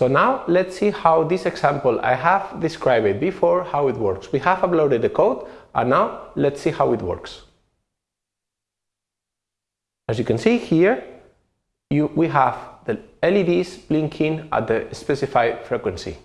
So now let's see how this example I have described it before, how it works. We have uploaded the code and now let's see how it works. As you can see here, you, we have the LEDs blinking at the specified frequency.